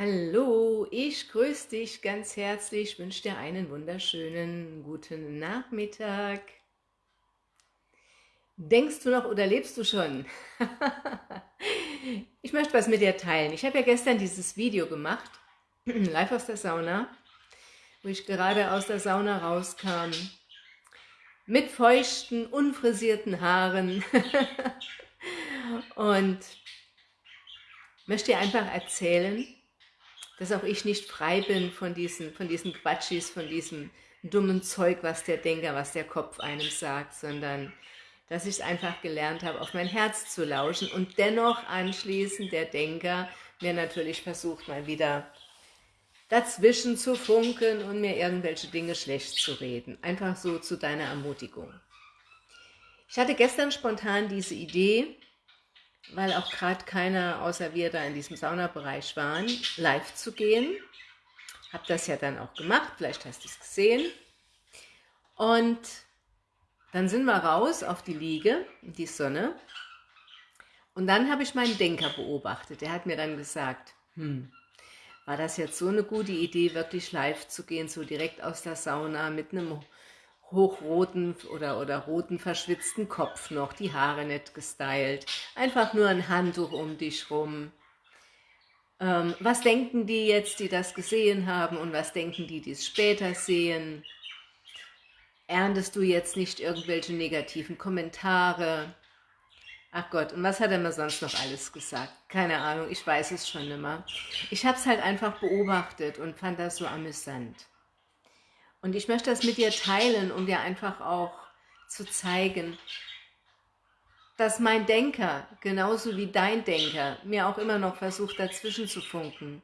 Hallo, ich grüße dich ganz herzlich, wünsche dir einen wunderschönen guten Nachmittag. Denkst du noch oder lebst du schon? ich möchte was mit dir teilen. Ich habe ja gestern dieses Video gemacht, live aus der Sauna, wo ich gerade aus der Sauna rauskam, mit feuchten, unfrisierten Haaren und möchte dir einfach erzählen, dass auch ich nicht frei bin von diesen, von diesen Quatschis, von diesem dummen Zeug, was der Denker, was der Kopf einem sagt, sondern dass ich es einfach gelernt habe, auf mein Herz zu lauschen und dennoch anschließend der Denker mir natürlich versucht, mal wieder dazwischen zu funken und mir irgendwelche Dinge schlecht zu reden. Einfach so zu deiner Ermutigung. Ich hatte gestern spontan diese Idee, weil auch gerade keiner außer wir da in diesem Saunabereich waren, live zu gehen. Habe das ja dann auch gemacht, vielleicht hast du es gesehen. Und dann sind wir raus auf die Liege, die Sonne. Und dann habe ich meinen Denker beobachtet. Der hat mir dann gesagt, hm, war das jetzt so eine gute Idee, wirklich live zu gehen, so direkt aus der Sauna mit einem hochroten oder, oder roten verschwitzten Kopf noch, die Haare nicht gestylt, einfach nur ein Handtuch um dich rum. Ähm, was denken die jetzt, die das gesehen haben und was denken die, die es später sehen? Erntest du jetzt nicht irgendwelche negativen Kommentare? Ach Gott, und was hat er mir sonst noch alles gesagt? Keine Ahnung, ich weiß es schon immer. Ich habe es halt einfach beobachtet und fand das so amüsant. Und ich möchte das mit dir teilen, um dir einfach auch zu zeigen, dass mein Denker, genauso wie dein Denker, mir auch immer noch versucht, dazwischen zu funken.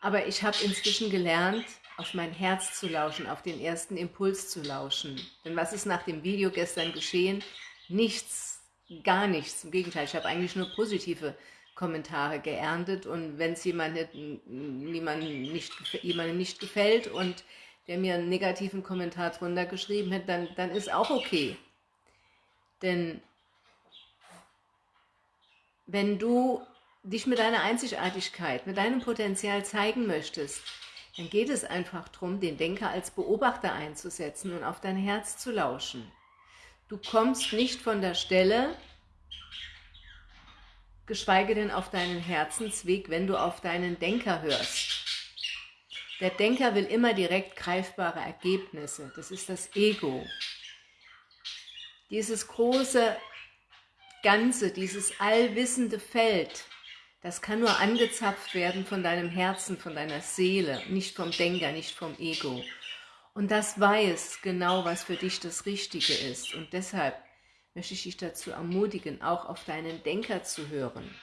Aber ich habe inzwischen gelernt, auf mein Herz zu lauschen, auf den ersten Impuls zu lauschen. Denn was ist nach dem Video gestern geschehen? Nichts, gar nichts. Im Gegenteil, ich habe eigentlich nur positive Kommentare geerntet und wenn es jemand nicht, nicht, jemandem nicht gefällt und der mir einen negativen Kommentar drunter geschrieben hat, dann, dann ist auch okay. Denn wenn du dich mit deiner Einzigartigkeit, mit deinem Potenzial zeigen möchtest, dann geht es einfach darum, den Denker als Beobachter einzusetzen und auf dein Herz zu lauschen. Du kommst nicht von der Stelle, geschweige denn auf deinen Herzensweg, wenn du auf deinen Denker hörst. Der Denker will immer direkt greifbare Ergebnisse. Das ist das Ego. Dieses große Ganze, dieses allwissende Feld, das kann nur angezapft werden von deinem Herzen, von deiner Seele, nicht vom Denker, nicht vom Ego. Und das weiß genau, was für dich das Richtige ist. Und deshalb möchte ich dich dazu ermutigen, auch auf deinen Denker zu hören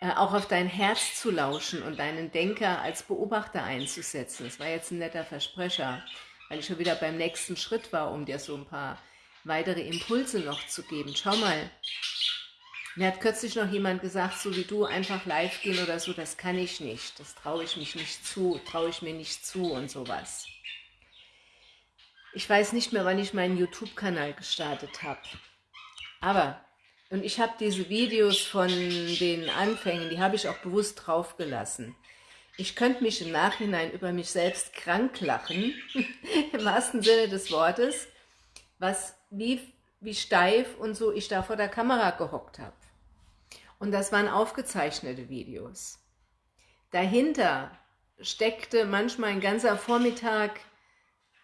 auch auf dein Herz zu lauschen und deinen Denker als Beobachter einzusetzen. Das war jetzt ein netter Versprecher, weil ich schon wieder beim nächsten Schritt war, um dir so ein paar weitere Impulse noch zu geben. Schau mal, mir hat kürzlich noch jemand gesagt, so wie du, einfach live gehen oder so, das kann ich nicht, das traue ich mich nicht zu, traue ich mir nicht zu und sowas. Ich weiß nicht mehr, wann ich meinen YouTube-Kanal gestartet habe. Aber und ich habe diese Videos von den Anfängen, die habe ich auch bewusst draufgelassen. Ich könnte mich im Nachhinein über mich selbst krank lachen, im wahrsten Sinne des Wortes, was wie, wie steif und so ich da vor der Kamera gehockt habe. Und das waren aufgezeichnete Videos. Dahinter steckte manchmal ein ganzer Vormittag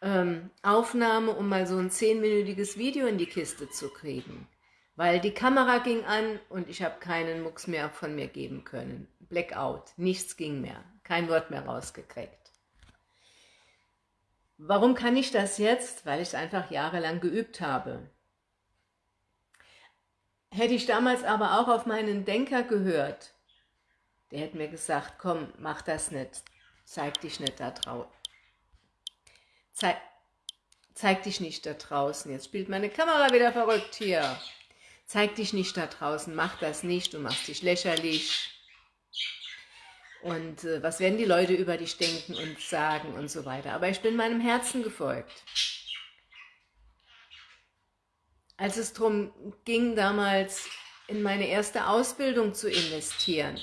ähm, Aufnahme, um mal so ein zehnminütiges Video in die Kiste zu kriegen weil die Kamera ging an und ich habe keinen Mucks mehr von mir geben können. Blackout, nichts ging mehr, kein Wort mehr rausgekriegt. Warum kann ich das jetzt? Weil ich es einfach jahrelang geübt habe. Hätte ich damals aber auch auf meinen Denker gehört, der hätte mir gesagt, komm, mach das nicht, zeig dich nicht da draußen. Zeig, zeig dich nicht da draußen. Jetzt spielt meine Kamera wieder verrückt hier. Zeig dich nicht da draußen, mach das nicht, du machst dich lächerlich. Und äh, was werden die Leute über dich denken und sagen und so weiter. Aber ich bin meinem Herzen gefolgt. Als es darum ging, damals in meine erste Ausbildung zu investieren,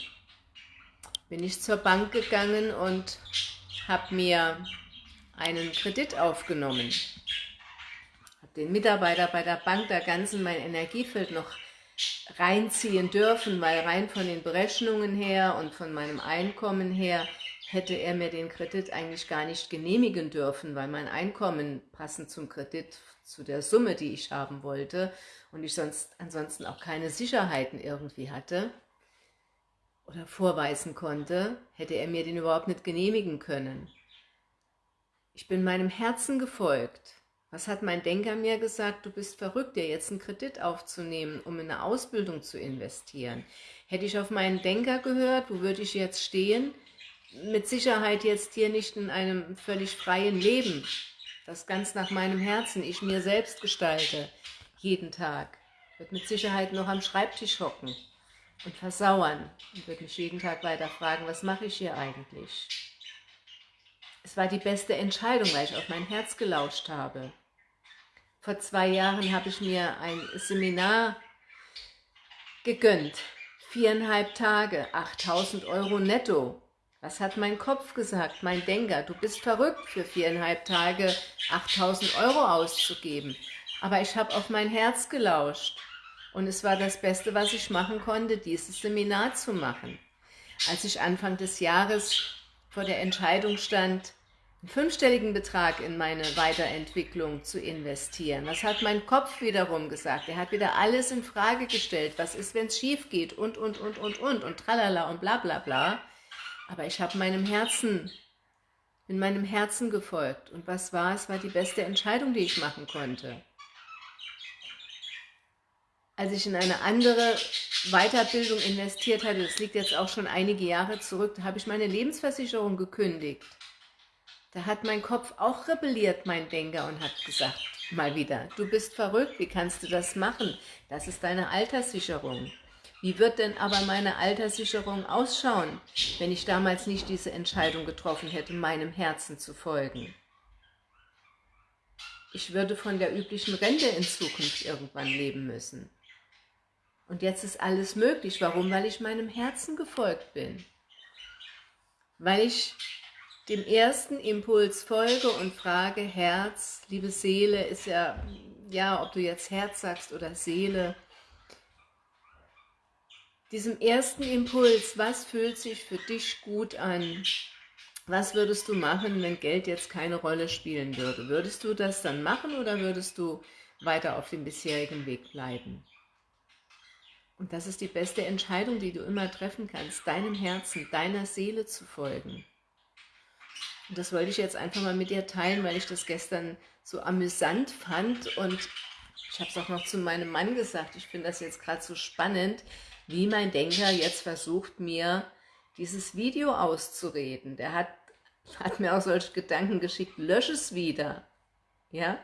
bin ich zur Bank gegangen und habe mir einen Kredit aufgenommen. Habe den Mitarbeiter bei der Bank da ganz in mein Energiefeld noch reinziehen dürfen, weil rein von den Berechnungen her und von meinem Einkommen her hätte er mir den Kredit eigentlich gar nicht genehmigen dürfen, weil mein Einkommen passend zum Kredit, zu der Summe, die ich haben wollte und ich sonst ansonsten auch keine Sicherheiten irgendwie hatte oder vorweisen konnte, hätte er mir den überhaupt nicht genehmigen können. Ich bin meinem Herzen gefolgt. Was hat mein Denker mir gesagt? Du bist verrückt, dir jetzt einen Kredit aufzunehmen, um in eine Ausbildung zu investieren. Hätte ich auf meinen Denker gehört, wo würde ich jetzt stehen? Mit Sicherheit jetzt hier nicht in einem völlig freien Leben, das ganz nach meinem Herzen ich mir selbst gestalte, jeden Tag. Wird mit Sicherheit noch am Schreibtisch hocken und versauern und wird mich jeden Tag weiter fragen, was mache ich hier eigentlich? Es war die beste Entscheidung, weil ich auf mein Herz gelauscht habe. Vor zwei Jahren habe ich mir ein Seminar gegönnt. Viereinhalb Tage, 8000 Euro netto. Was hat mein Kopf gesagt, mein Denker? Du bist verrückt, für viereinhalb Tage 8000 Euro auszugeben. Aber ich habe auf mein Herz gelauscht. Und es war das Beste, was ich machen konnte, dieses Seminar zu machen. Als ich Anfang des Jahres vor der Entscheidung stand, einen fünfstelligen Betrag in meine Weiterentwicklung zu investieren. Was hat mein Kopf wiederum gesagt? Er hat wieder alles in Frage gestellt. Was ist, wenn es schief geht? Und, und, und, und, und, und tralala und bla, bla, bla. Aber ich habe meinem Herzen, bin meinem Herzen gefolgt. Und was war? Es war die beste Entscheidung, die ich machen konnte als ich in eine andere Weiterbildung investiert hatte, das liegt jetzt auch schon einige Jahre zurück, da habe ich meine Lebensversicherung gekündigt. Da hat mein Kopf auch rebelliert, mein Denker, und hat gesagt, mal wieder, du bist verrückt, wie kannst du das machen? Das ist deine Alterssicherung. Wie wird denn aber meine Alterssicherung ausschauen, wenn ich damals nicht diese Entscheidung getroffen hätte, meinem Herzen zu folgen? Ich würde von der üblichen Rente in Zukunft irgendwann leben müssen. Und jetzt ist alles möglich. Warum? Weil ich meinem Herzen gefolgt bin. Weil ich dem ersten Impuls folge und frage, Herz, liebe Seele, ist ja, ja, ob du jetzt Herz sagst oder Seele, diesem ersten Impuls, was fühlt sich für dich gut an? Was würdest du machen, wenn Geld jetzt keine Rolle spielen würde? Würdest du das dann machen oder würdest du weiter auf dem bisherigen Weg bleiben? Und das ist die beste Entscheidung, die du immer treffen kannst, deinem Herzen, deiner Seele zu folgen. Und das wollte ich jetzt einfach mal mit dir teilen, weil ich das gestern so amüsant fand und ich habe es auch noch zu meinem Mann gesagt, ich finde das jetzt gerade so spannend, wie mein Denker jetzt versucht, mir dieses Video auszureden. Der hat, hat mir auch solche Gedanken geschickt, lösch es wieder. Ja,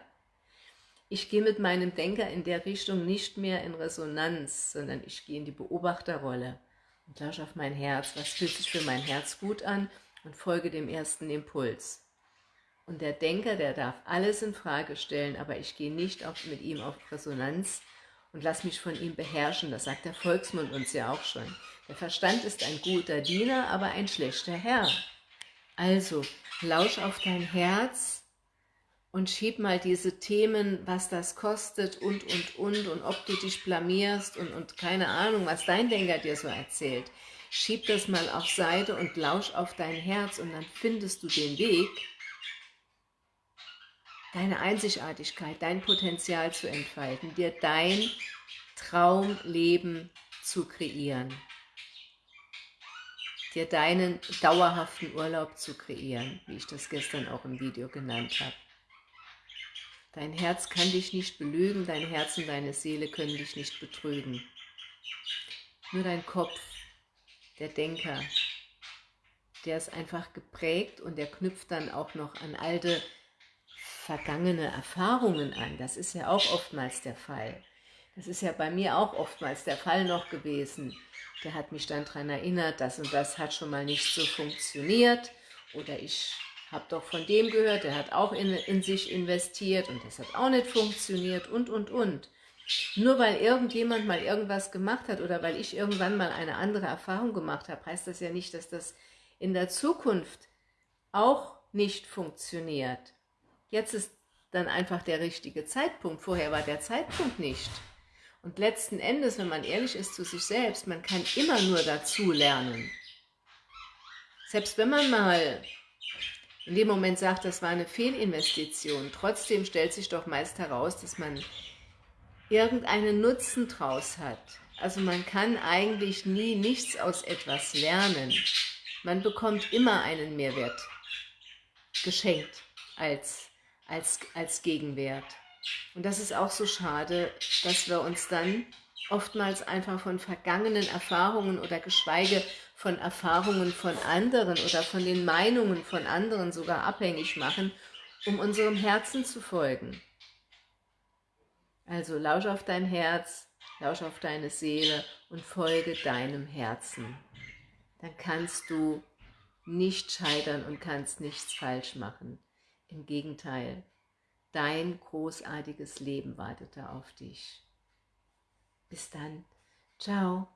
ich gehe mit meinem Denker in der Richtung nicht mehr in Resonanz, sondern ich gehe in die Beobachterrolle und lausche auf mein Herz. Was fühlt sich für mein Herz gut an? Und folge dem ersten Impuls. Und der Denker, der darf alles in Frage stellen, aber ich gehe nicht auf, mit ihm auf Resonanz und lass mich von ihm beherrschen. Das sagt der Volksmund uns ja auch schon. Der Verstand ist ein guter Diener, aber ein schlechter Herr. Also, lausch auf dein Herz, und schieb mal diese Themen, was das kostet und, und, und, und ob du dich blamierst und, und keine Ahnung, was dein Denker dir so erzählt. Schieb das mal auf Seite und lausch auf dein Herz und dann findest du den Weg, deine Einzigartigkeit, dein Potenzial zu entfalten, dir dein Traumleben zu kreieren, dir deinen dauerhaften Urlaub zu kreieren, wie ich das gestern auch im Video genannt habe. Dein Herz kann dich nicht belügen, dein Herz und deine Seele können dich nicht betrügen. Nur dein Kopf, der Denker, der ist einfach geprägt und der knüpft dann auch noch an alte, vergangene Erfahrungen an. Das ist ja auch oftmals der Fall. Das ist ja bei mir auch oftmals der Fall noch gewesen. Der hat mich dann daran erinnert, das und das hat schon mal nicht so funktioniert oder ich habe doch von dem gehört, der hat auch in, in sich investiert und das hat auch nicht funktioniert und, und, und. Nur weil irgendjemand mal irgendwas gemacht hat oder weil ich irgendwann mal eine andere Erfahrung gemacht habe, heißt das ja nicht, dass das in der Zukunft auch nicht funktioniert. Jetzt ist dann einfach der richtige Zeitpunkt. Vorher war der Zeitpunkt nicht. Und letzten Endes, wenn man ehrlich ist zu sich selbst, man kann immer nur dazu lernen. Selbst wenn man mal in dem Moment sagt, das war eine Fehlinvestition, trotzdem stellt sich doch meist heraus, dass man irgendeinen Nutzen draus hat. Also man kann eigentlich nie nichts aus etwas lernen. Man bekommt immer einen Mehrwert geschenkt als, als, als Gegenwert. Und das ist auch so schade, dass wir uns dann oftmals einfach von vergangenen Erfahrungen oder geschweige von Erfahrungen von anderen oder von den Meinungen von anderen sogar abhängig machen, um unserem Herzen zu folgen. Also lausch auf dein Herz, lausch auf deine Seele und folge deinem Herzen. Dann kannst du nicht scheitern und kannst nichts falsch machen. Im Gegenteil, dein großartiges Leben wartet da auf dich. Bis dann. Ciao.